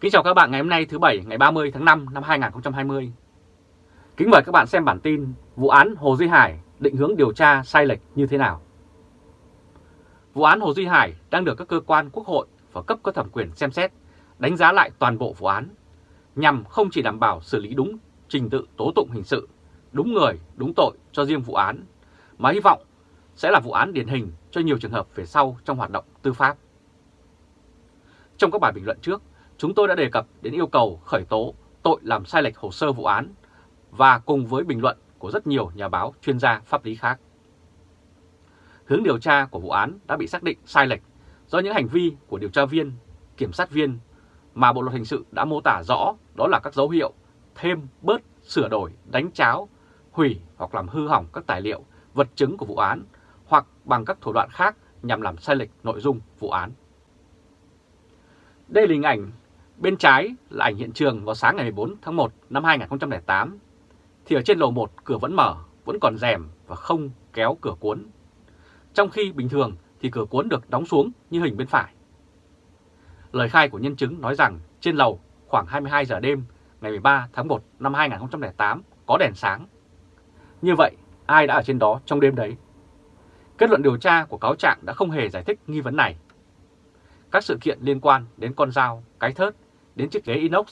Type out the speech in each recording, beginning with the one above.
Kính chào các bạn ngày hôm nay thứ Bảy ngày 30 tháng 5 năm 2020. Kính mời các bạn xem bản tin vụ án Hồ Duy Hải định hướng điều tra sai lệch như thế nào. Vụ án Hồ Duy Hải đang được các cơ quan quốc hội và cấp có thẩm quyền xem xét, đánh giá lại toàn bộ vụ án, nhằm không chỉ đảm bảo xử lý đúng trình tự tố tụng hình sự, đúng người, đúng tội cho riêng vụ án, mà hy vọng sẽ là vụ án điển hình cho nhiều trường hợp về sau trong hoạt động tư pháp. Trong các bài bình luận trước, chúng tôi đã đề cập đến yêu cầu khởi tố tội làm sai lệch hồ sơ vụ án và cùng với bình luận của rất nhiều nhà báo chuyên gia pháp lý khác. Hướng điều tra của vụ án đã bị xác định sai lệch do những hành vi của điều tra viên, kiểm sát viên mà Bộ Luật Hình sự đã mô tả rõ đó là các dấu hiệu thêm, bớt, sửa đổi, đánh cháo, hủy hoặc làm hư hỏng các tài liệu, vật chứng của vụ án hoặc bằng các thủ đoạn khác nhằm làm sai lệch nội dung vụ án. Đây là hình ảnh bên trái là ảnh hiện trường vào sáng ngày 14 tháng 1 năm 2008. Thì ở trên lầu 1 cửa vẫn mở, vẫn còn rèm và không kéo cửa cuốn. Trong khi bình thường thì cửa cuốn được đóng xuống như hình bên phải. Lời khai của nhân chứng nói rằng trên lầu khoảng 22 giờ đêm ngày 13 tháng 1 năm 2008 có đèn sáng. Như vậy, ai đã ở trên đó trong đêm đấy? Kết luận điều tra của cáo trạng đã không hề giải thích nghi vấn này. Các sự kiện liên quan đến con dao, cái thớt, đến chiếc ghế inox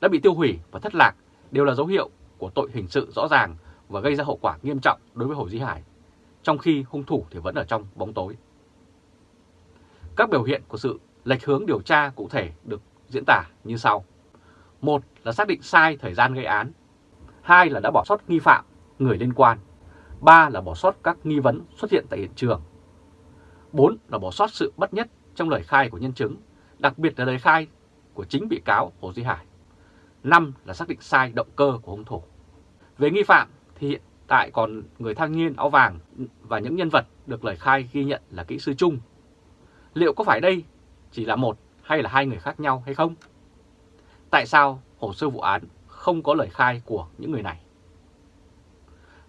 đã bị tiêu hủy và thất lạc đều là dấu hiệu của tội hình sự rõ ràng và gây ra hậu quả nghiêm trọng đối với Hồ Duy Hải, trong khi hung thủ thì vẫn ở trong bóng tối. Các biểu hiện của sự lệch hướng điều tra cụ thể được diễn tả như sau. Một là xác định sai thời gian gây án. Hai là đã bỏ sót nghi phạm, người liên quan. Ba là bỏ sót các nghi vấn xuất hiện tại hiện trường. Bốn là bỏ sót sự bất nhất trong lời khai của nhân chứng, đặc biệt là lời khai của chính bị cáo Hồ Duy Hải. Năm là xác định sai động cơ của hung thủ. Về nghi phạm thì hiện tại còn người thanh niên áo vàng và những nhân vật được lời khai ghi nhận là kỹ sư chung. Liệu có phải đây chỉ là một hay là hai người khác nhau hay không? Tại sao hồ sơ vụ án không có lời khai của những người này?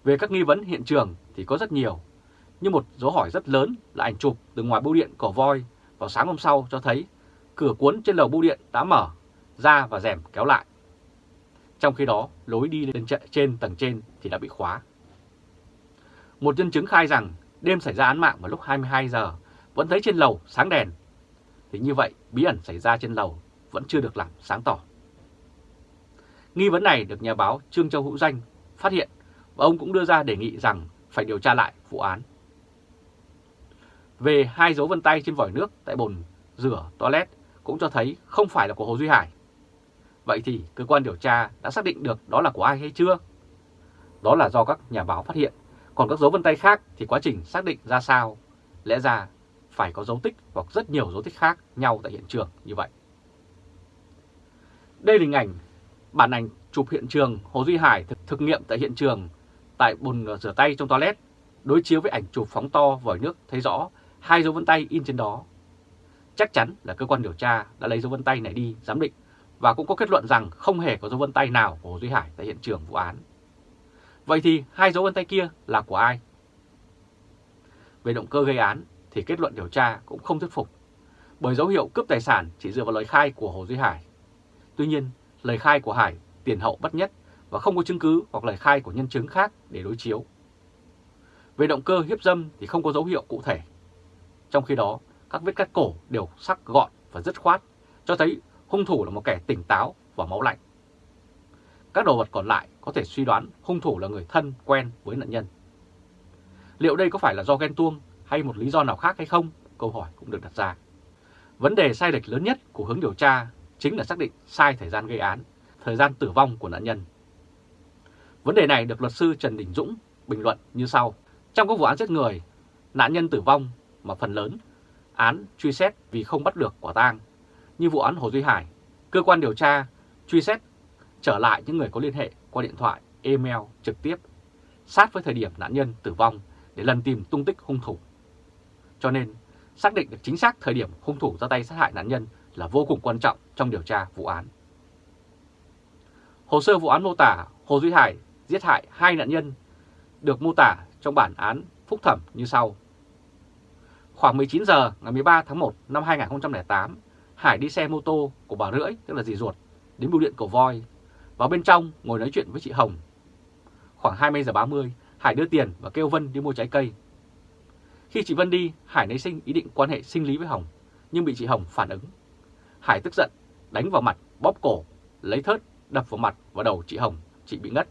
Về các nghi vấn hiện trường thì có rất nhiều, nhưng một dấu hỏi rất lớn là ảnh chụp từ ngoài bưu điện cổ voi vào sáng hôm sau cho thấy cửa cuốn trên lầu bưu điện đã mở ra và rèm kéo lại. Trong khi đó, lối đi lên trên tầng trên thì đã bị khóa. Một nhân chứng khai rằng đêm xảy ra án mạng vào lúc 22 giờ vẫn thấy trên lầu sáng đèn. Thì như vậy, bí ẩn xảy ra trên lầu vẫn chưa được làm sáng tỏ. Nghi vấn này được nhà báo Trương Châu Hữu Danh phát hiện và ông cũng đưa ra đề nghị rằng phải điều tra lại vụ án. Về hai dấu vân tay trên vòi nước tại bồn rửa toilet cũng cho thấy không phải là của Hồ Duy Hải. Vậy thì cơ quan điều tra đã xác định được đó là của ai hay chưa? Đó là do các nhà báo phát hiện, còn các dấu vân tay khác thì quá trình xác định ra sao? Lẽ ra phải có dấu tích hoặc rất nhiều dấu tích khác nhau tại hiện trường như vậy. Đây là hình ảnh, bản ảnh chụp hiện trường Hồ Duy Hải thực, thực nghiệm tại hiện trường tại bồn rửa tay trong toilet, đối chiếu với ảnh chụp phóng to vòi nước thấy rõ hai dấu vân tay in trên đó. Chắc chắn là cơ quan điều tra đã lấy dấu vân tay này đi giám định và cũng có kết luận rằng không hề có dấu vân tay nào của Hồ Duy Hải tại hiện trường vụ án. Vậy thì hai dấu vân tay kia là của ai? Về động cơ gây án thì kết luận điều tra cũng không thuyết phục, bởi dấu hiệu cướp tài sản chỉ dựa vào lời khai của Hồ Duy Hải. Tuy nhiên, lời khai của Hải tiền hậu bất nhất và không có chứng cứ hoặc lời khai của nhân chứng khác để đối chiếu. Về động cơ hiếp dâm thì không có dấu hiệu cụ thể. Trong khi đó, các vết cắt cổ đều sắc gọn và dứt khoát, cho thấy hung thủ là một kẻ tỉnh táo và máu lạnh. Các đồ vật còn lại có thể suy đoán hung thủ là người thân quen với nạn nhân. Liệu đây có phải là do ghen tuông hay một lý do nào khác hay không? Câu hỏi cũng được đặt ra. Vấn đề sai lệch lớn nhất của hướng điều tra chính là xác định sai thời gian gây án, thời gian tử vong của nạn nhân. Vấn đề này được luật sư Trần Đình Dũng bình luận như sau. Trong các vụ án giết người, nạn nhân tử vong mà phần lớn án truy xét vì không bắt được quả tang. Như vụ án Hồ Duy Hải, cơ quan điều tra truy xét trở lại những người có liên hệ qua điện thoại, email trực tiếp, sát với thời điểm nạn nhân tử vong để lần tìm tung tích hung thủ. Cho nên, xác định được chính xác thời điểm hung thủ ra tay sát hại nạn nhân là vô cùng quan trọng trong điều tra vụ án. Hồ sơ vụ án mô tả Hồ Duy Hải giết hại hai nạn nhân được mô tả trong bản án phúc thẩm như sau. Khoảng 19 giờ ngày 13 tháng 1 năm 2008, Hải đi xe mô tô của bà Rưỡi, tức là dì ruột, đến bưu điện cầu voi. Vào bên trong ngồi nói chuyện với chị Hồng. Khoảng 20 giờ 30, Hải đưa tiền và kêu Vân đi mua trái cây. Khi chị Vân đi, Hải nảy sinh ý định quan hệ sinh lý với Hồng, nhưng bị chị Hồng phản ứng. Hải tức giận, đánh vào mặt, bóp cổ, lấy thớt, đập vào mặt và đầu chị Hồng, chị bị ngất.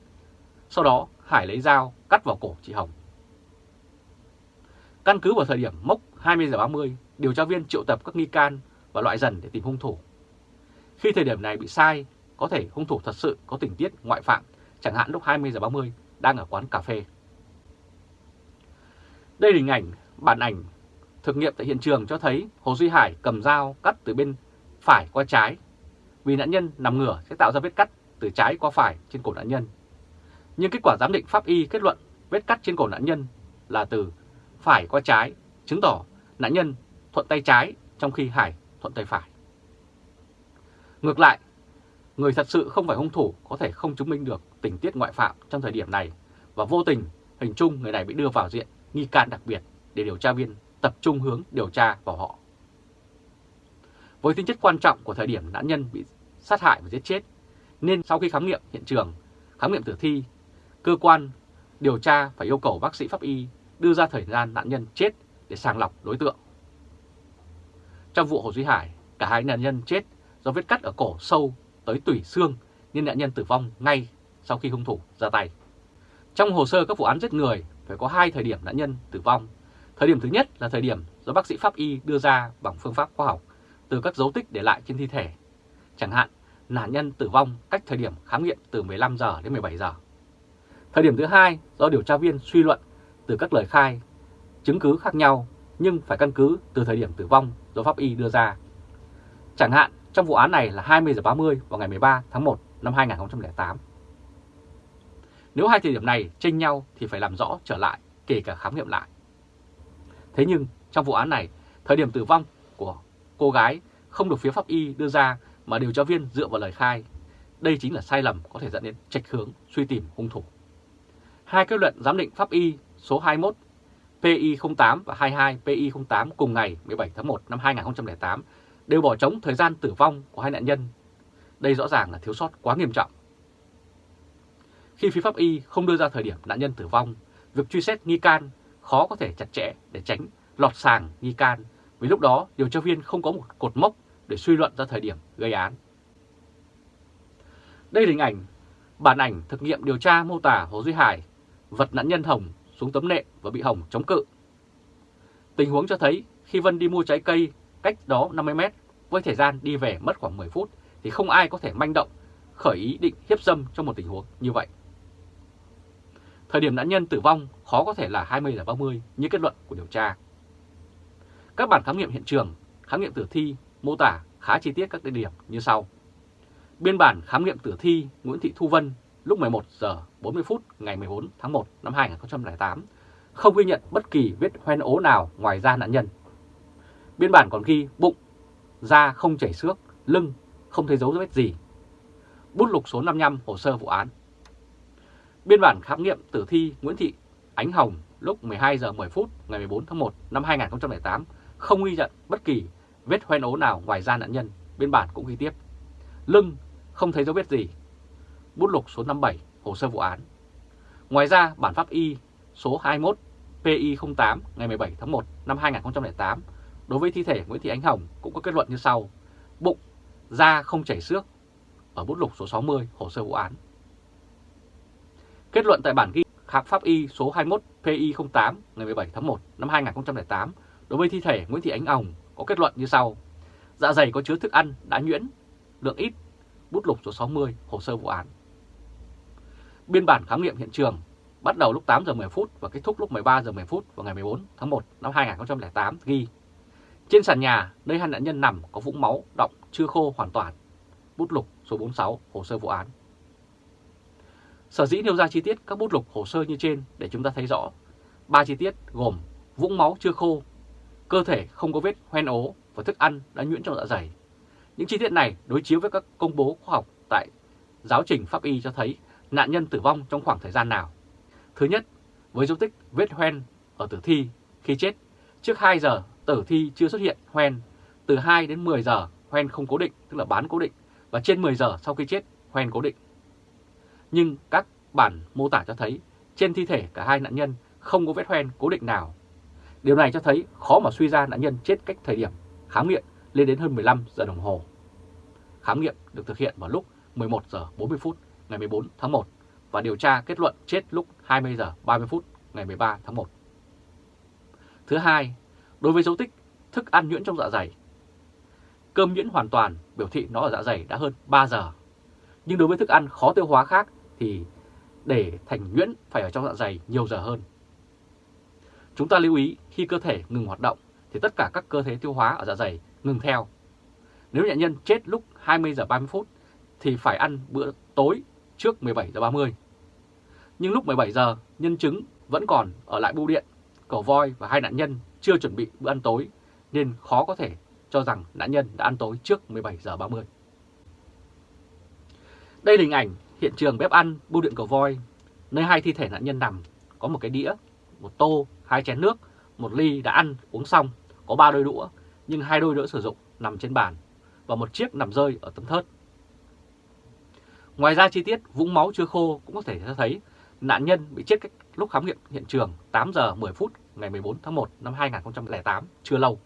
Sau đó, Hải lấy dao cắt vào cổ chị Hồng. Căn cứ vào thời điểm mốc 20 giờ 30, điều tra viên triệu tập các nghi can và loại dần để tìm hung thủ. Khi thời điểm này bị sai, có thể hung thủ thật sự có tình tiết ngoại phạm, chẳng hạn lúc 20 giờ 30 đang ở quán cà phê. Đây là hình ảnh, bản ảnh thực nghiệm tại hiện trường cho thấy Hồ Duy Hải cầm dao cắt từ bên phải qua trái. Vì nạn nhân nằm ngửa sẽ tạo ra vết cắt từ trái qua phải trên cổ nạn nhân. Nhưng kết quả giám định pháp y kết luận vết cắt trên cổ nạn nhân là từ phải qua trái, chứng tỏ nạn nhân thuận tay trái trong khi Hải thuận tay phải. Ngược lại, người thật sự không phải hung thủ có thể không chứng minh được tình tiết ngoại phạm trong thời điểm này và vô tình hình chung người này bị đưa vào diện nghi can đặc biệt để điều tra viên tập trung hướng điều tra vào họ. Với tính chất quan trọng của thời điểm nạn nhân bị sát hại và giết chết, nên sau khi khám nghiệm hiện trường, khám nghiệm tử thi, cơ quan điều tra phải yêu cầu bác sĩ pháp y đưa ra thời gian nạn nhân chết để sàng lọc đối tượng. Trong vụ Hồ Duy Hải, cả hai nạn nhân chết do vết cắt ở cổ sâu tới tủy xương nên nạn nhân tử vong ngay sau khi hung thủ ra tay. Trong hồ sơ các vụ án giết người phải có hai thời điểm nạn nhân tử vong. Thời điểm thứ nhất là thời điểm do bác sĩ pháp y đưa ra bằng phương pháp khoa học từ các dấu tích để lại trên thi thể. Chẳng hạn, nạn nhân tử vong cách thời điểm khám nghiệm từ 15 giờ đến 17 giờ. Thời điểm thứ hai do điều tra viên suy luận từ các lời khai, chứng cứ khác nhau nhưng phải căn cứ từ thời điểm tử vong do pháp y đưa ra. Chẳng hạn trong vụ án này là 20 giờ 30 vào ngày 13 tháng 1 năm 2008. Nếu hai thời điểm này chênh nhau thì phải làm rõ trở lại, kể cả khám nghiệm lại. Thế nhưng trong vụ án này, thời điểm tử vong của cô gái không được phía pháp y đưa ra mà điều tra viên dựa vào lời khai. Đây chính là sai lầm có thể dẫn đến trạch hướng suy tìm hung thủ. Hai kết luận giám định pháp y số 21 PI08 và 22 PI08 cùng ngày 17 tháng 1 năm 2008 đều bỏ trống thời gian tử vong của hai nạn nhân. Đây rõ ràng là thiếu sót quá nghiêm trọng. Khi phía pháp y không đưa ra thời điểm nạn nhân tử vong, việc truy xét nghi can khó có thể chặt chẽ để tránh lọt sàng nghi can, vì lúc đó điều tra viên không có một cột mốc để suy luận ra thời điểm gây án. Đây là hình ảnh, bản ảnh thực nghiệm điều tra mô tả Hồ Duy Hải vật nạn nhân Hồng xuống tấm nệm và bị Hồng chống cự. Tình huống cho thấy khi Vân đi mua trái cây cách đó 50 mét với thời gian đi về mất khoảng 10 phút thì không ai có thể manh động khởi ý định hiếp dâm trong một tình huống như vậy. Thời điểm nạn nhân tử vong khó có thể là 20 giờ 30 như kết luận của điều tra. Các bản khám nghiệm hiện trường, khám nghiệm tử thi mô tả khá chi tiết các địa điểm như sau. Biên bản khám nghiệm tử thi Nguyễn Thị Thu Vân lúc 11 giờ 40 phút ngày 14 tháng 1 năm 2008 không ghi nhận bất kỳ vết hoen ố nào ngoài da nạn nhân. Biên bản còn ghi bụng, da không chảy xước, lưng không thấy dấu vết gì. Bút lục số 55 hồ sơ vụ án. Biên bản khám nghiệm tử thi Nguyễn Thị Ánh Hồng lúc 12 giờ 10 phút ngày 14 tháng 1 năm 2008 không ghi nhận bất kỳ vết hoen ố nào ngoài da nạn nhân. Biên bản cũng ghi tiếp. Lưng không thấy dấu vết gì. Bút lục số 57 hồ sơ vụ án. Ngoài ra, bản pháp y số 21 PI08 ngày 17 tháng 1 năm 2008 đối với thi thể Nguyễn Thị Ánh Hồng cũng có kết luận như sau. Bụng, da không chảy xước ở bút lục số 60 hồ sơ vụ án. Kết luận tại bản ghi khám pháp y số 21 PI08 ngày 17 tháng 1 năm 2008 đối với thi thể Nguyễn Thị Ánh Hồng có kết luận như sau. Dạ dày có chứa thức ăn đã nhuyễn, lượng ít, bút lục số 60 hồ sơ vụ án. Biên bản khám nghiệm hiện trường bắt đầu lúc 8 giờ 10 phút và kết thúc lúc 13 giờ 10 phút vào ngày 14 tháng 1 năm 2008 ghi trên sàn nhà nơi hai nạn nhân nằm có vũng máu động chưa khô hoàn toàn. Bút lục số 46 hồ sơ vụ án. Sở dĩ nêu ra chi tiết các bút lục hồ sơ như trên để chúng ta thấy rõ. Ba chi tiết gồm vũng máu chưa khô, cơ thể không có vết hoen ố và thức ăn đã nhuyễn trong dạ dày. Những chi tiết này đối chiếu với các công bố khoa học tại giáo trình pháp y cho thấy nạn nhân tử vong trong khoảng thời gian nào. Thứ nhất, với dấu tích vết hoen ở tử thi khi chết trước 2 giờ tử thi chưa xuất hiện hoen, từ 2 đến 10 giờ hoen không cố định, tức là bán cố định, và trên 10 giờ sau khi chết, hoen cố định. Nhưng các bản mô tả cho thấy trên thi thể cả hai nạn nhân không có vết hoen cố định nào. Điều này cho thấy khó mà suy ra nạn nhân chết cách thời điểm khám nghiệm lên đến hơn 15 giờ đồng hồ. Khám nghiệm được thực hiện vào lúc 11 giờ 40 phút ngày 14 tháng 1 và điều tra kết luận chết lúc 20 giờ 30 phút ngày 13 tháng 1. Thứ hai, đối với dấu tích thức ăn nhuyễn trong dạ dày. Cơm nhuyễn hoàn toàn biểu thị nó ở dạ dày đã hơn 3 giờ. Nhưng đối với thức ăn khó tiêu hóa khác thì để thành nhuyễn phải ở trong dạ dày nhiều giờ hơn. Chúng ta lưu ý khi cơ thể ngừng hoạt động thì tất cả các cơ thể tiêu hóa ở dạ dày ngừng theo. Nếu nạn nhân chết lúc 20 giờ 30 phút thì phải ăn bữa tối trước 17 giờ 30. Nhưng lúc 17 giờ, nhân chứng vẫn còn ở lại bưu điện, cầu voi và hai nạn nhân chưa chuẩn bị bữa ăn tối nên khó có thể cho rằng nạn nhân đã ăn tối trước 17 giờ 30. Đây là hình ảnh hiện trường bếp ăn bưu điện cầu voi, nơi hai thi thể nạn nhân nằm, có một cái đĩa, một tô, hai chén nước, một ly đã ăn, uống xong, có ba đôi đũa, nhưng hai đôi đũa sử dụng nằm trên bàn và một chiếc nằm rơi ở tấm thớt. Ngoài ra chi tiết vũng máu chưa khô cũng có thể cho thấy nạn nhân bị chết cách lúc khám nghiệm hiện trường 8 giờ 10 phút ngày 14 tháng 1 năm 2008 chưa lâu.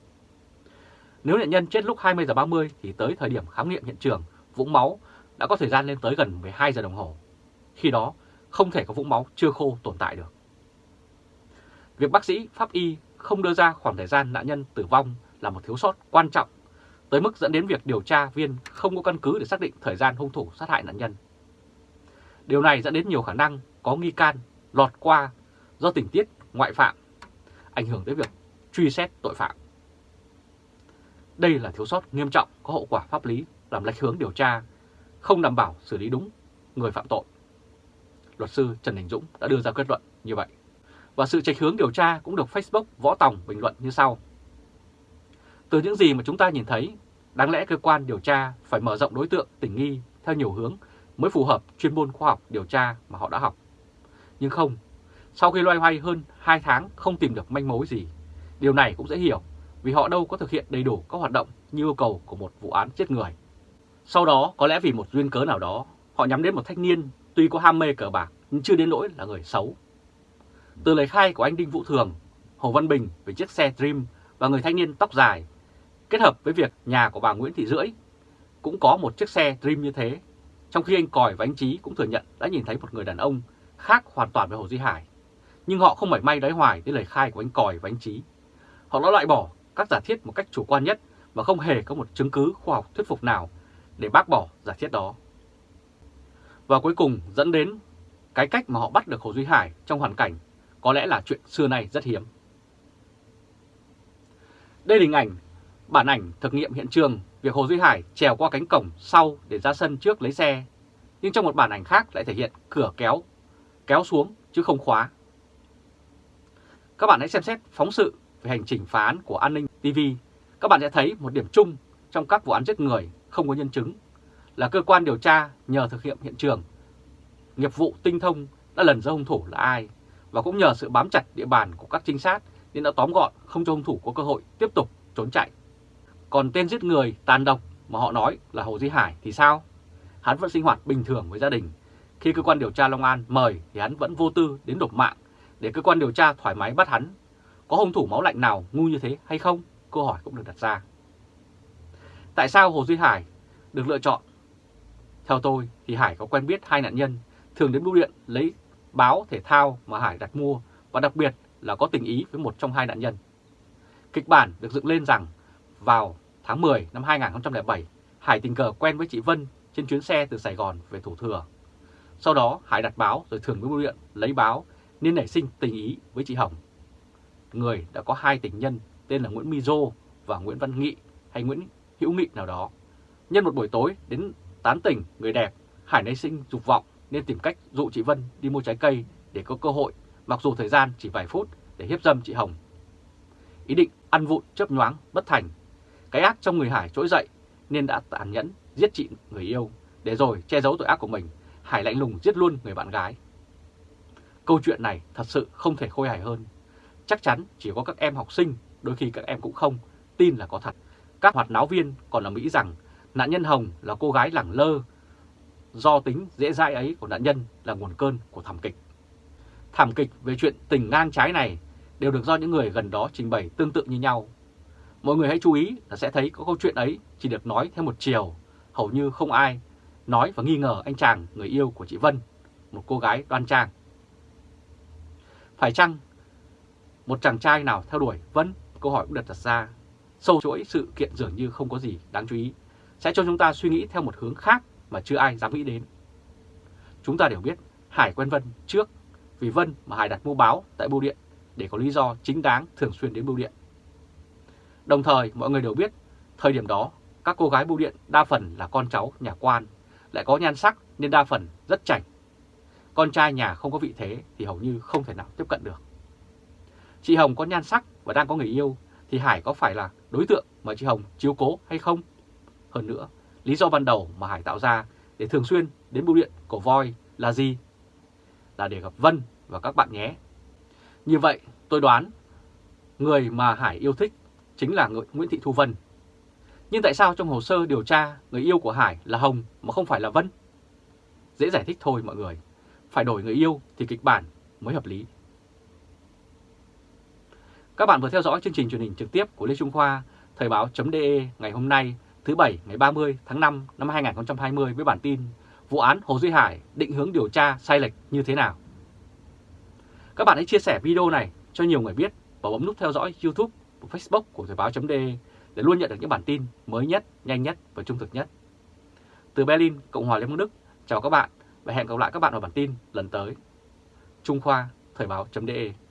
Nếu nạn nhân chết lúc 20 giờ 30 thì tới thời điểm khám nghiệm hiện trường, vũng máu đã có thời gian lên tới gần 12 giờ đồng hồ. Khi đó, không thể có vũng máu chưa khô tồn tại được. Việc bác sĩ, pháp y không đưa ra khoảng thời gian nạn nhân tử vong là một thiếu sót quan trọng tới mức dẫn đến việc điều tra viên không có căn cứ để xác định thời gian hung thủ sát hại nạn nhân. Điều này dẫn đến nhiều khả năng có nghi can lọt qua do tình tiết ngoại phạm, ảnh hưởng tới việc truy xét tội phạm. Đây là thiếu sót nghiêm trọng có hậu quả pháp lý làm lệch hướng điều tra, không đảm bảo xử lý đúng người phạm tội. Luật sư Trần Đình Dũng đã đưa ra kết luận như vậy. Và sự trạch hướng điều tra cũng được Facebook Võ Tòng bình luận như sau. Từ những gì mà chúng ta nhìn thấy, đáng lẽ cơ quan điều tra phải mở rộng đối tượng tình nghi theo nhiều hướng mới phù hợp chuyên môn khoa học điều tra mà họ đã học. Nhưng không, sau khi loay hoay hơn 2 tháng không tìm được manh mối gì, điều này cũng dễ hiểu vì họ đâu có thực hiện đầy đủ các hoạt động như yêu cầu của một vụ án giết người. Sau đó, có lẽ vì một duyên cớ nào đó, họ nhắm đến một thanh niên tuy có ham mê cờ bạc nhưng chưa đến nỗi là người xấu. Từ lời khai của anh Đinh Vũ Thường, Hồ Văn Bình về chiếc xe Dream và người thanh niên tóc dài, kết hợp với việc nhà của bà Nguyễn Thị Rưỡi cũng có một chiếc xe Dream như thế, trong khi anh Còi và anh Trí cũng thừa nhận đã nhìn thấy một người đàn ông khác hoàn toàn với Hồ Duy Hải. Nhưng họ không mảy may đáy hoài đến lời khai của anh Còi và anh Trí. Họ đã loại bỏ các giả thiết một cách chủ quan nhất và không hề có một chứng cứ khoa học thuyết phục nào để bác bỏ giả thiết đó. Và cuối cùng dẫn đến cái cách mà họ bắt được Hồ Duy Hải trong hoàn cảnh có lẽ là chuyện xưa nay rất hiếm. Đây là hình ảnh, bản ảnh thực nghiệm hiện trường việc Hồ Duy Hải trèo qua cánh cổng sau để ra sân trước lấy xe. Nhưng trong một bản ảnh khác lại thể hiện cửa kéo, kéo xuống chứ không khóa. Các bạn hãy xem xét phóng sự về hành trình phá án của An ninh TV. Các bạn sẽ thấy một điểm chung trong các vụ án giết người không có nhân chứng là cơ quan điều tra nhờ thực hiện hiện trường. Nghiệp vụ tinh thông đã lần ra hung thủ là ai và cũng nhờ sự bám chặt địa bàn của các trinh sát nên đã tóm gọn không cho hung thủ có cơ hội tiếp tục trốn chạy. Còn tên giết người tàn độc mà họ nói là Hồ Duy Hải thì sao? Hắn vẫn sinh hoạt bình thường với gia đình. Khi cơ quan điều tra Long An mời thì hắn vẫn vô tư đến đột mạng để cơ quan điều tra thoải mái bắt hắn. Có hung thủ máu lạnh nào ngu như thế hay không? Câu hỏi cũng được đặt ra. Tại sao Hồ Duy Hải được lựa chọn? Theo tôi thì Hải có quen biết hai nạn nhân, thường đến bưu điện lấy báo thể thao mà Hải đặt mua và đặc biệt là có tình ý với một trong hai nạn nhân. Kịch bản được dựng lên rằng vào tháng 10 năm 2007, Hải tình cờ quen với chị Vân trên chuyến xe từ Sài Gòn về Thủ Thừa. Sau đó Hải đặt báo rồi thường với bưu điện lấy báo nên nảy sinh tình ý với chị Hồng. Người đã có hai tình nhân tên là Nguyễn My và Nguyễn Văn Nghị hay Nguyễn Hữu Nghị nào đó. Nhân một buổi tối đến tán tỉnh người đẹp, Hải nảy sinh dục vọng nên tìm cách dụ chị Vân đi mua trái cây để có cơ hội, mặc dù thời gian chỉ vài phút để hiếp dâm chị Hồng. Ý định ăn vụn chớp nhoáng bất thành, cái ác trong người Hải trỗi dậy nên đã tàn nhẫn giết chị người yêu, để rồi che giấu tội ác của mình, Hải lạnh lùng giết luôn người bạn gái. Câu chuyện này thật sự không thể khôi hài hơn. Chắc chắn chỉ có các em học sinh, đôi khi các em cũng không, tin là có thật. Các hoạt náo viên còn ở Mỹ rằng nạn nhân Hồng là cô gái lẳng lơ, do tính dễ dãi ấy của nạn nhân là nguồn cơn của thảm kịch. Thảm kịch về chuyện tình ngang trái này đều được do những người gần đó trình bày tương tự như nhau. Mọi người hãy chú ý là sẽ thấy có câu chuyện ấy chỉ được nói theo một chiều, hầu như không ai nói và nghi ngờ anh chàng người yêu của chị Vân, một cô gái đoan trang. Phải chăng một chàng trai nào theo đuổi Vân? Câu hỏi cũng được đặt ra. Sâu chuỗi sự kiện dường như không có gì đáng chú ý, sẽ cho chúng ta suy nghĩ theo một hướng khác mà chưa ai dám nghĩ đến. Chúng ta đều biết Hải quen Vân trước vì Vân mà Hải đặt mua báo tại bưu điện để có lý do chính đáng thường xuyên đến bưu điện. Đồng thời mọi người đều biết thời điểm đó các cô gái bưu điện đa phần là con cháu nhà quan, lại có nhan sắc nên đa phần rất chảnh. Con trai nhà không có vị thế thì hầu như không thể nào tiếp cận được. Chị Hồng có nhan sắc và đang có người yêu thì Hải có phải là đối tượng mà chị Hồng chiếu cố hay không? Hơn nữa, lý do ban đầu mà Hải tạo ra để thường xuyên đến bưu điện của voi là gì? Là để gặp Vân và các bạn nhé. Như vậy tôi đoán người mà Hải yêu thích chính là Nguyễn Thị Thu Vân. Nhưng tại sao trong hồ sơ điều tra người yêu của Hải là Hồng mà không phải là Vân? Dễ giải thích thôi mọi người. Phải đổi người yêu thì kịch bản mới hợp lý. Các bạn vừa theo dõi chương trình truyền hình trực tiếp của Lê Trung Khoa, Thời báo.de ngày hôm nay thứ Bảy ngày 30 tháng 5 năm 2020 với bản tin Vụ án Hồ Duy Hải định hướng điều tra sai lệch như thế nào? Các bạn hãy chia sẻ video này cho nhiều người biết và bấm nút theo dõi YouTube và Facebook của Thời báo.de để luôn nhận được những bản tin mới nhất, nhanh nhất và trung thực nhất. Từ Berlin, Cộng hòa Liên bang Đức, chào các bạn và hẹn gặp lại các bạn vào bản tin lần tới. Trung Khoa, Thời báo.de